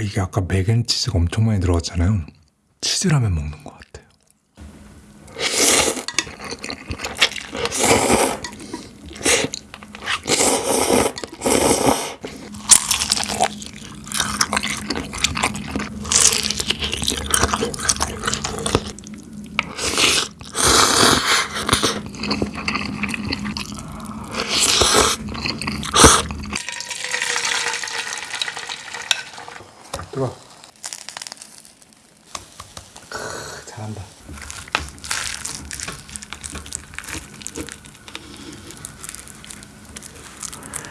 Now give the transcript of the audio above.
이게 아까 맥앤치즈가 엄청 많이 들어갔잖아요. 치즈라면 먹는 것 같아 요. 뜨거. 잘한다.